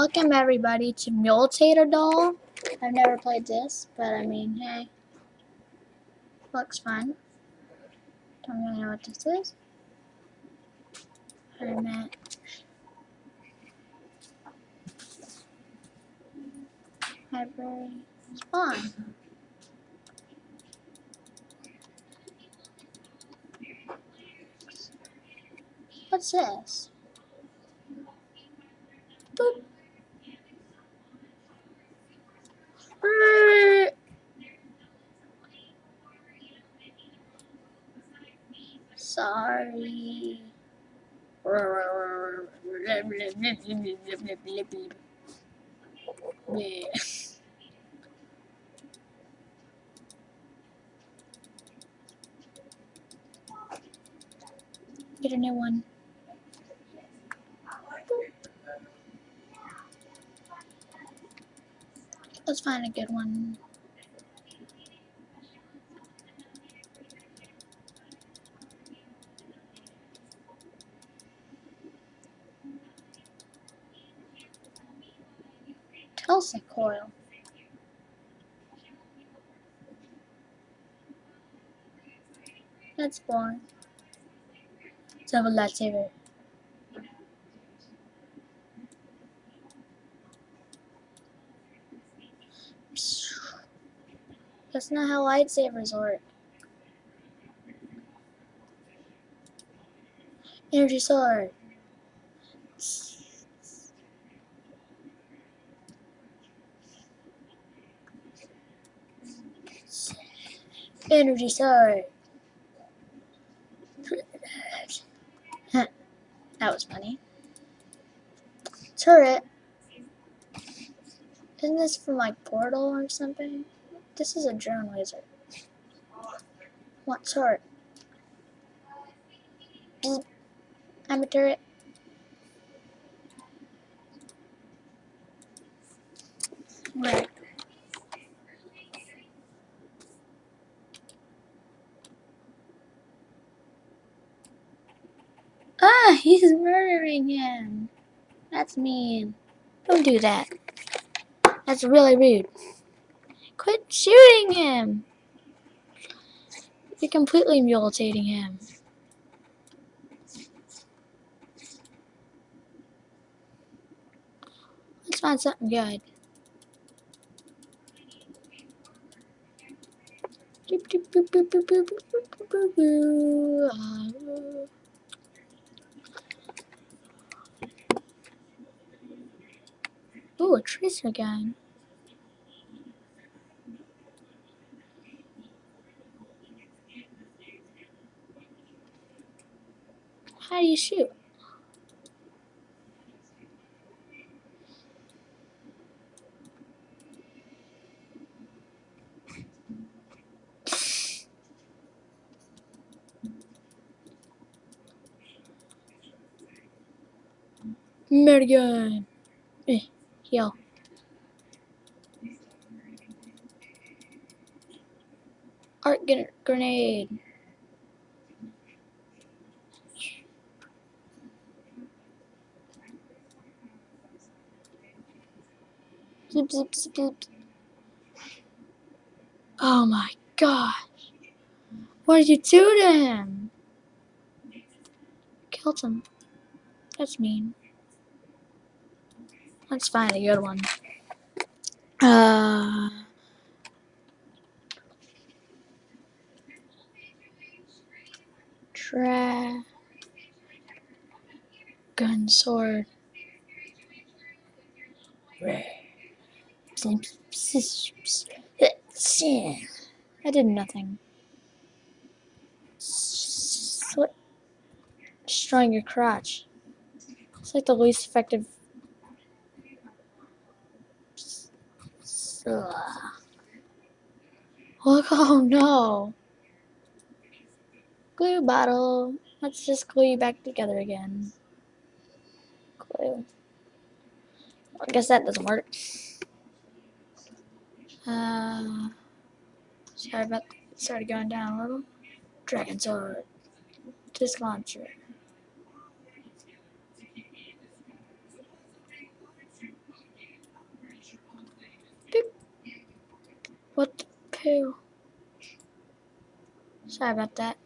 Welcome everybody to Mutilate-a-Doll. I've never played this, but I mean, hey. Looks fun. Don't really know what this is. Hermit. Library. Spawn. What's this? Sorry. Get a new one. Let's find a good one. Tesla coil. That's boring. Let's have a lightsaber. That's not how lightsabers work. Energy sword. Energy sword. that was funny. Turret. Isn't this from like Portal or something? This is a drone wizard. What turret? Beep. I'm a turret. Right. he's murdering him. That's mean. Don't do that. That's really rude. Quit shooting him! You're completely mutilating him. Let's find something good. Ooh, a tracer gun. How do you shoot? Murdergun. Eh, heal. Art grenade. Zip, zip, zip. Oh my gosh. What did you do to him? Killed him. That's mean. Let's find a good one. Uh... Tra... Gun sword. I did nothing. Destroying your crotch. It's like the least effective. Oh no. Glue bottle. Let's just glue you back together again. Glue. I guess that doesn't work. Uh, sorry about started going down a little. Dragon sword. Disc launcher. Poo. Sorry about that.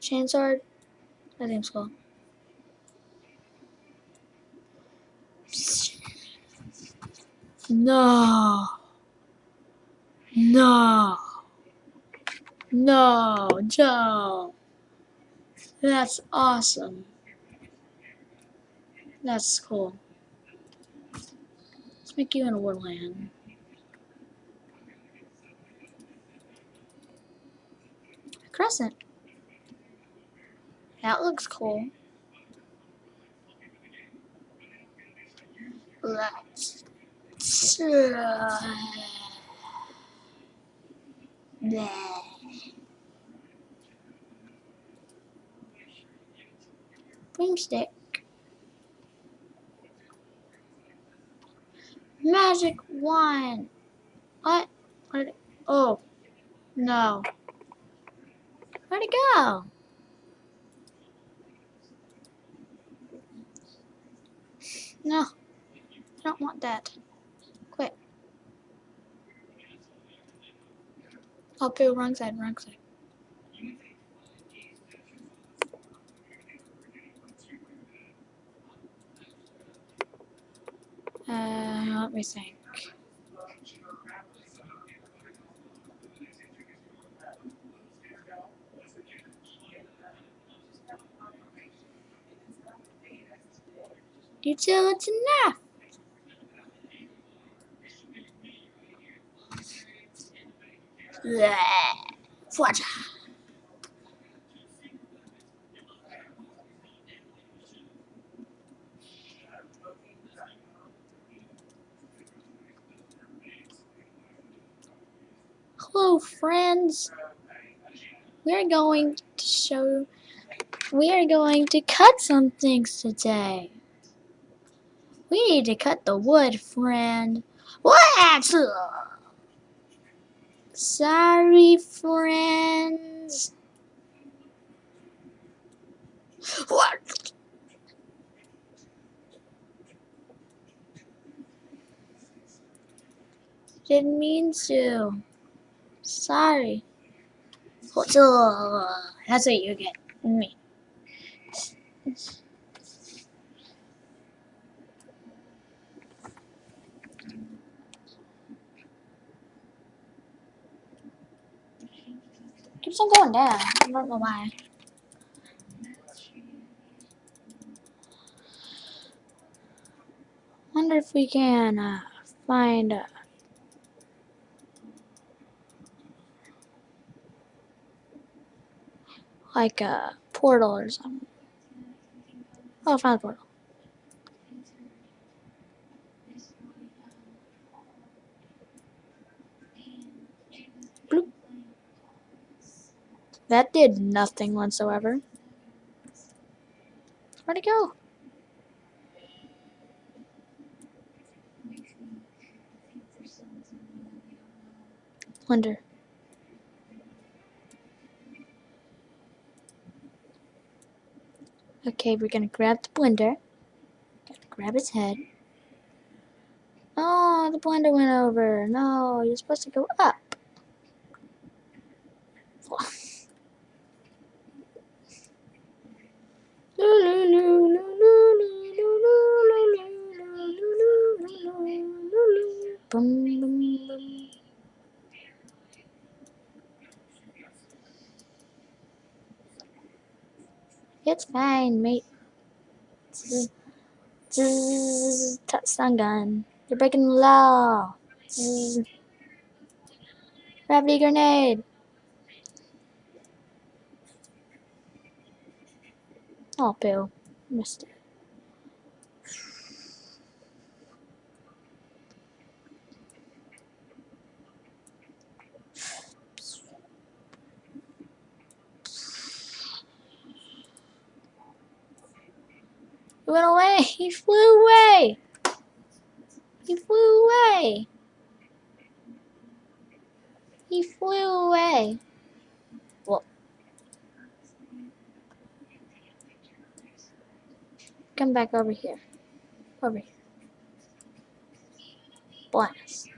Chainsword. That name's cool. No. No. No, Joe. That's awesome. That's cool. Let's make you an Warland. Crescent. That looks cool. Let's. Broomstick. Magic wand. What? Where'd? Oh. No. Where'd it go? No. I don't want that. Quit. I'll poo, wrong side, wrong side. Uh, let I think. Until it's enough. Fudge. Hello, friends. We're going to show. We are going to cut some things today. We need to cut the wood, friend. What? Sorry, friends. What? Didn't mean to. Sorry. That's what you get. Me. Keeps on going down. I don't know why. Wonder if we can uh, find uh, like a portal or something. Oh, I found a portal. That did nothing whatsoever. Where'd it go? Wonder. Okay, we're gonna grab the blender. Gotta grab its head. Oh, the blender went over. No, you're supposed to go up. Boom, boom, boom. It's fine, mate. Zzz, zzz, stun gun. You're breaking the law. Zzz. Gravity grenade. Oh, Bill. Missed it. He went away. He flew away. He flew away. He flew away. Come back over here. Over here. Blast.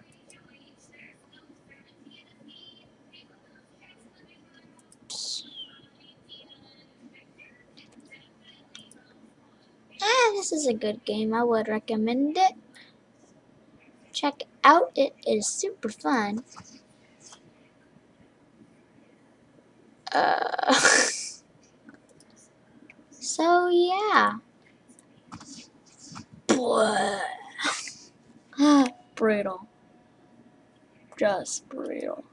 This is a good game. I would recommend it. Check out. It is super fun. Uh, so yeah. brutal. Just brutal.